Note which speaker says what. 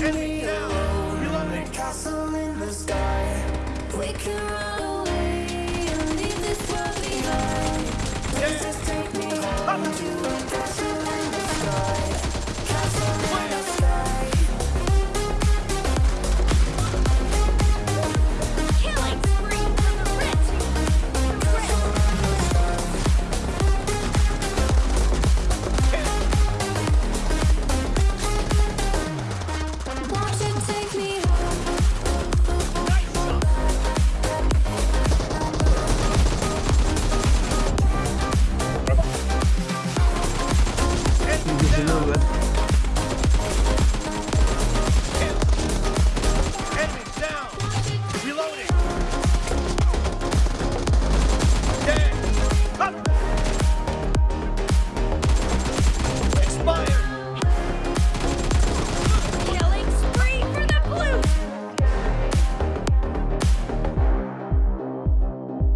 Speaker 1: Me.
Speaker 2: You're
Speaker 1: castle in the sky. We can run.